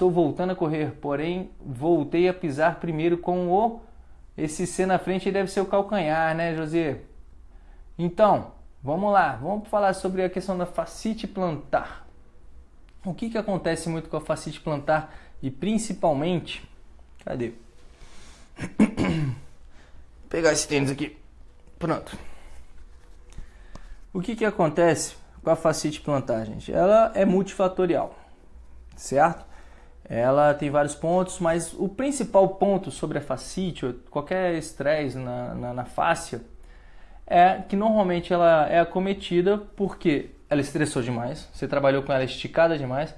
estou voltando a correr, porém voltei a pisar primeiro com o... Esse C na frente deve ser o calcanhar, né, José? Então, vamos lá. Vamos falar sobre a questão da fascite plantar. O que, que acontece muito com a fascite plantar e principalmente... Cadê? Vou pegar esse tênis aqui. Pronto. O que, que acontece com a fascite plantar, gente? Ela é multifatorial, certo? Ela tem vários pontos, mas o principal ponto sobre a fascite, qualquer estresse na, na, na fáscia, é que normalmente ela é acometida porque ela estressou demais, você trabalhou com ela esticada demais,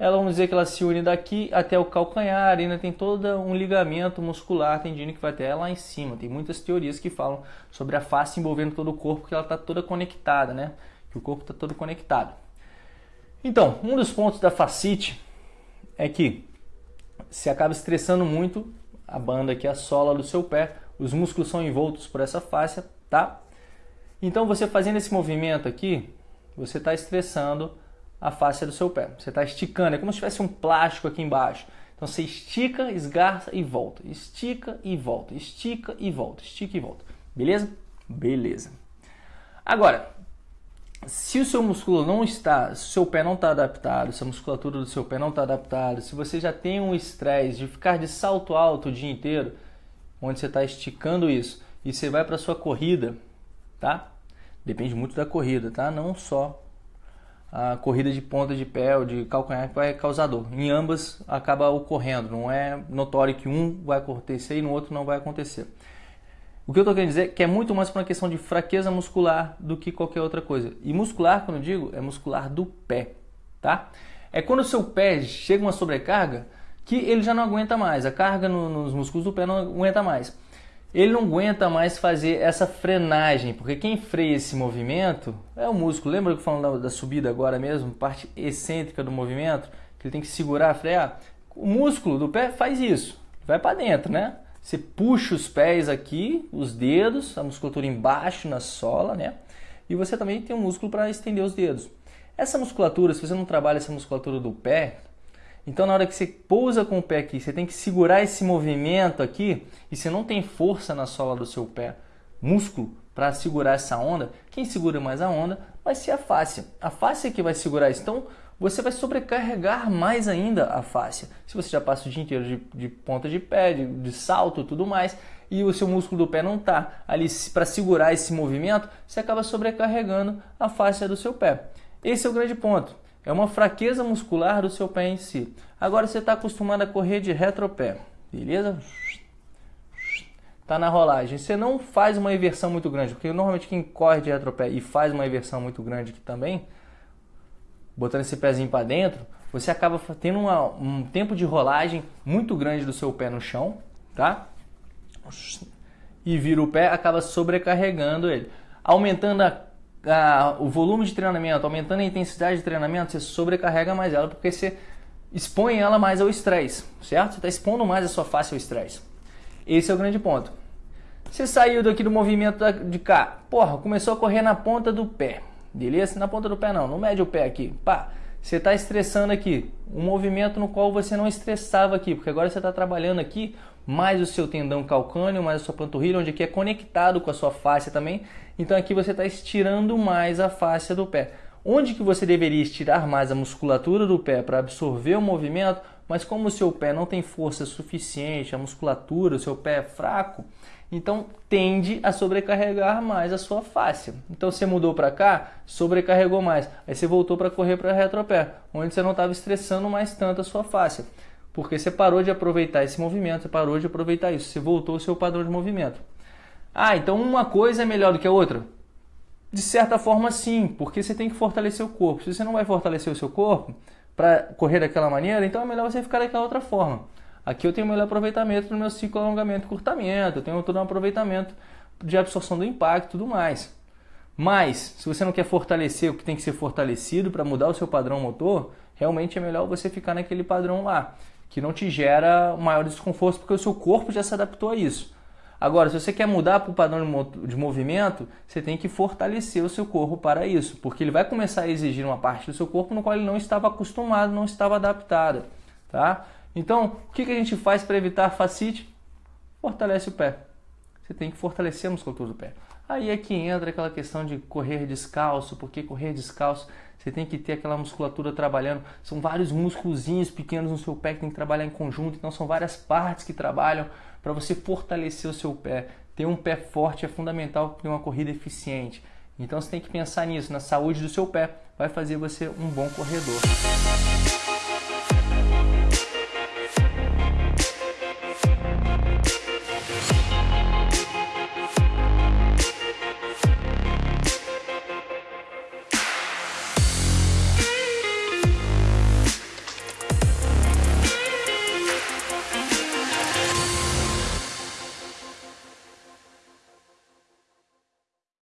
ela vamos dizer que ela se une daqui até o calcanhar, ainda tem todo um ligamento muscular tendino que vai até lá em cima. Tem muitas teorias que falam sobre a face envolvendo todo o corpo, que ela está toda conectada, né? Que o corpo está todo conectado. Então, um dos pontos da fascite é que se acaba estressando muito a banda aqui, a sola do seu pé, os músculos são envoltos por essa face, tá? Então você fazendo esse movimento aqui, você está estressando a face do seu pé. Você está esticando, é como se tivesse um plástico aqui embaixo. Então você estica, esgarça e volta. Estica e volta. Estica e volta. Estica e volta. Beleza? Beleza. Agora, se o seu músculo não está, se o seu pé não está adaptado, se a musculatura do seu pé não está adaptada, se você já tem um estresse de ficar de salto alto o dia inteiro, onde você está esticando isso, e você vai para sua corrida, tá? Depende muito da corrida, tá? Não só a corrida de ponta de pé ou de calcanhar que vai causar dor. Em ambas acaba ocorrendo, não é notório que um vai acontecer e no outro não vai acontecer. O que eu estou querendo dizer é que é muito mais para uma questão de fraqueza muscular do que qualquer outra coisa. E muscular, quando eu digo, é muscular do pé, tá? É quando o seu pé chega uma sobrecarga que ele já não aguenta mais, a carga no, nos músculos do pé não aguenta mais ele não aguenta mais fazer essa frenagem, porque quem freia esse movimento é o músculo. Lembra que eu falando da, da, subida agora mesmo, parte excêntrica do movimento, que ele tem que segurar, frear? O músculo do pé faz isso, vai para dentro, né? Você puxa os pés aqui, os dedos, a musculatura embaixo na sola, né? E você também tem um músculo para estender os dedos. Essa musculatura, se você não trabalha essa musculatura do pé, então, na hora que você pousa com o pé aqui, você tem que segurar esse movimento aqui e você não tem força na sola do seu pé, músculo, para segurar essa onda. Quem segura mais a onda vai ser a face. A face é que vai segurar isso. Então, você vai sobrecarregar mais ainda a face. Se você já passa o dia inteiro de, de ponta de pé, de, de salto tudo mais, e o seu músculo do pé não está ali para segurar esse movimento, você acaba sobrecarregando a face do seu pé. Esse é o grande ponto. É uma fraqueza muscular do seu pé em si. Agora você está acostumado a correr de retropé, beleza? Está na rolagem. Você não faz uma inversão muito grande, porque normalmente quem corre de retropé e faz uma inversão muito grande aqui também, botando esse pezinho para dentro, você acaba tendo uma, um tempo de rolagem muito grande do seu pé no chão, tá? E vira o pé, acaba sobrecarregando ele, aumentando a a, o volume de treinamento, aumentando a intensidade de treinamento, você sobrecarrega mais ela porque você expõe ela mais ao estresse, certo? Você está expondo mais a sua face ao estresse. Esse é o grande ponto. Você saiu daqui do movimento de cá, porra, começou a correr na ponta do pé, beleza? Na ponta do pé não, não mede o pé aqui, pá. Você está estressando aqui, um movimento no qual você não estressava aqui, porque agora você está trabalhando aqui mais o seu tendão calcâneo, mais a sua panturrilha, onde aqui é conectado com a sua face também. Então aqui você está estirando mais a face do pé. Onde que você deveria estirar mais a musculatura do pé para absorver o movimento, mas como o seu pé não tem força suficiente, a musculatura, o seu pé é fraco, então tende a sobrecarregar mais a sua face. Então você mudou para cá, sobrecarregou mais. Aí você voltou para correr para retropé, onde você não estava estressando mais tanto a sua face. Porque você parou de aproveitar esse movimento, você parou de aproveitar isso, você voltou ao seu padrão de movimento. Ah, então uma coisa é melhor do que a outra? De certa forma, sim, porque você tem que fortalecer o corpo. Se você não vai fortalecer o seu corpo para correr daquela maneira, então é melhor você ficar daquela outra forma. Aqui eu tenho melhor aproveitamento no meu ciclo alongamento e curtamento, eu tenho todo um aproveitamento de absorção do impacto e tudo mais. Mas, se você não quer fortalecer o que tem que ser fortalecido para mudar o seu padrão motor, realmente é melhor você ficar naquele padrão lá que não te gera maior desconforto porque o seu corpo já se adaptou a isso. Agora, se você quer mudar para o padrão de movimento, você tem que fortalecer o seu corpo para isso, porque ele vai começar a exigir uma parte do seu corpo no qual ele não estava acostumado, não estava adaptado. tá? Então, o que, que a gente faz para evitar fascite? Fortalece o pé. Você tem que fortalecer a musculatura do pé. Aí é que entra aquela questão de correr descalço, porque correr descalço você tem que ter aquela musculatura trabalhando. São vários músculozinhos pequenos no seu pé que tem que trabalhar em conjunto, então são várias partes que trabalham para você fortalecer o seu pé. Ter um pé forte é fundamental para uma corrida eficiente. Então você tem que pensar nisso, na saúde do seu pé, vai fazer você um bom corredor.